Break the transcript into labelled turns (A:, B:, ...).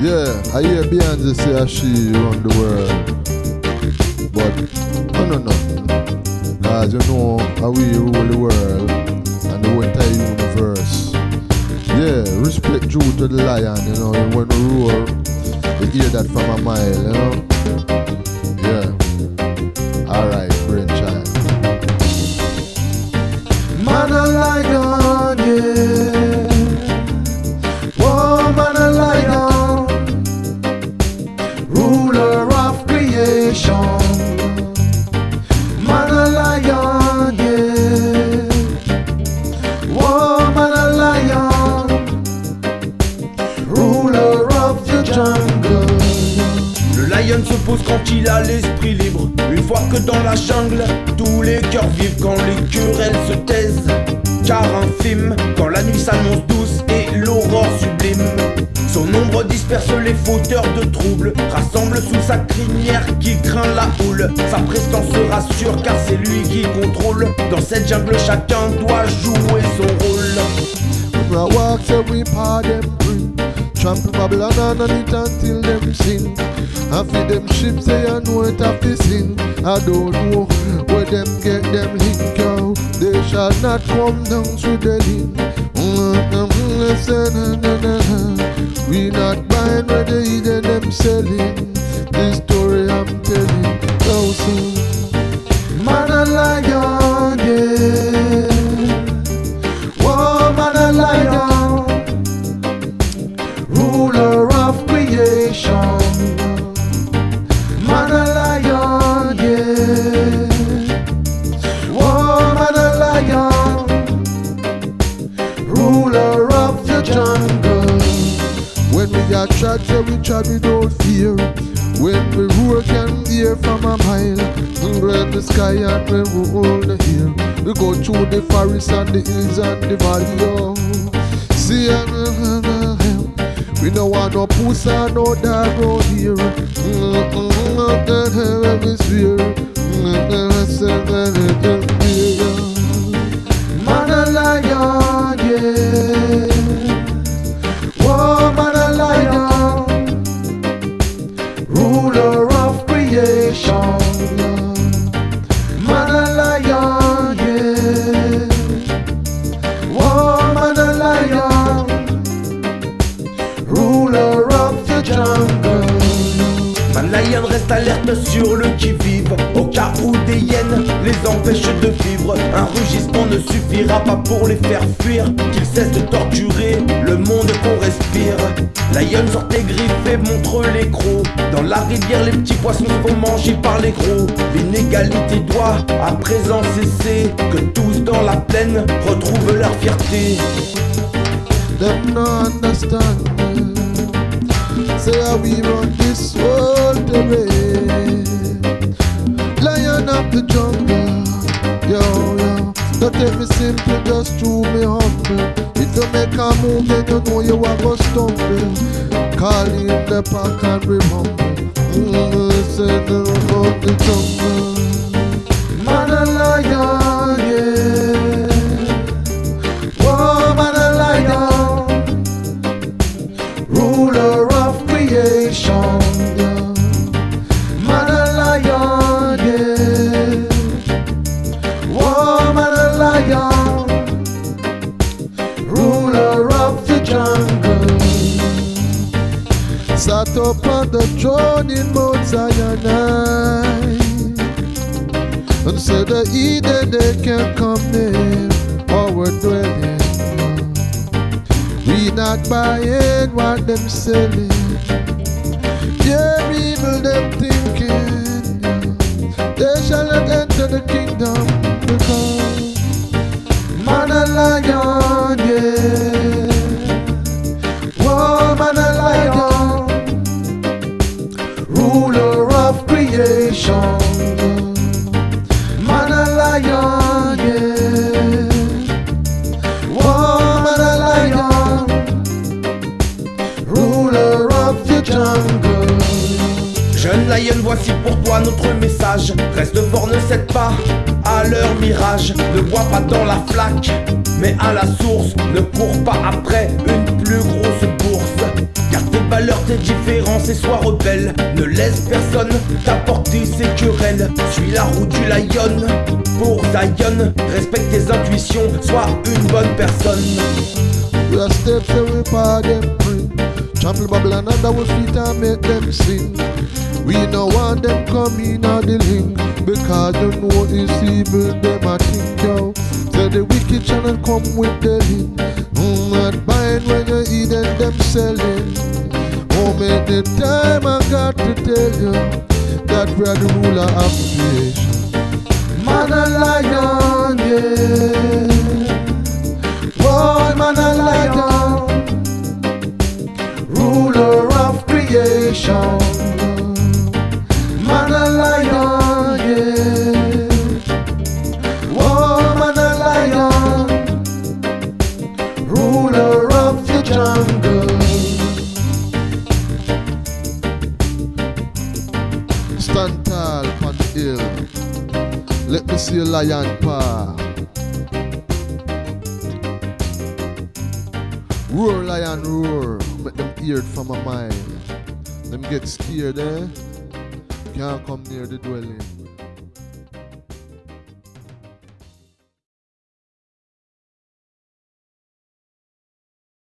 A: Yeah, I hear Beyonce say she run the world. But I don't know. Cause you know how we rule the world and the entire universe. Yeah, respect due to the lion, you know, and when we roar, you hear that from a mile, you know.
B: Le lion se pose quand il a l'esprit libre. Une fois que dans la jungle, tous les cœurs vivent quand les querelles se taisent. Car infime, quand la nuit s'annonce douce et l'aurore sublime. Son ombre disperse les fauteurs de troubles, rassemble sous sa crinière qui craint la houle. Sa prestance se rassure car c'est lui qui contrôle. Dans cette jungle, chacun doit jouer son rôle.
A: Trample Babylon underneath until them sing I feed them ships say I know it have to sing I don't know where them get them link out They shall not come down through the link. Mm-hmm, we not buying where they eating them selling. This We are chat, so we chat without fear. When we roar, can hear from a mile. Under the sky and when we hold the air. We go through the forest and the hills and the valley. Oh. See, we don't want no pussy no dog out here. Mm, mm, we mm, mm, mm, mm.
B: Reste alerte sur le qui-vive. Au cas où des hyènes les empêchent de vivre Un rugissement ne suffira pas pour les faire fuir. Qu'ils cessent de torturer le monde qu'on respire. Lion sort tes griffes et montre les crocs. Dans la rivière les petits poissons se font manger par les gros. L'inégalité doit à présent cesser Que tous dans la plaine retrouvent leur fierté.
A: Say how we run this world away. Lion of the jungle, yo yo. Don't take me simple, just to me humble. If you make a move, then you know you are gonna stumble. Call in the pack and remember. Mm, say the of the jungle. Sat up on the throne in Mount Sinai. And said the Eden they can come near our dwelling. We not buying what them selling. Their evil them thinking. They shall not enter the kingdom because man a lion,
B: voici pour toi notre message. Reste fort, ne cède pas à leur mirage. Ne bois pas dans la flaque, mais à la source. Ne cours pas après une plus grosse bourse. Car tes valeurs tes différences et sois rebelle. Ne laisse personne t'apporter ses querelles. Suis la route du lion pour Zion. Respecte tes intuitions, sois une bonne personne.
A: Are steps and under our feet and make them sing. We no want them come in on the link because you know it's evil them a think yo. Say the wicked channel come with the link. Mm, not buying when you eat and them selling. Oh, make the time I got to tell you that we are the ruler of creation. A lion, yeah. Stand tall on the hill. Let me see a lion paw. Roar, lion, roar. Make them hear from a mile. Them get scared, eh? Can't come near the dwelling.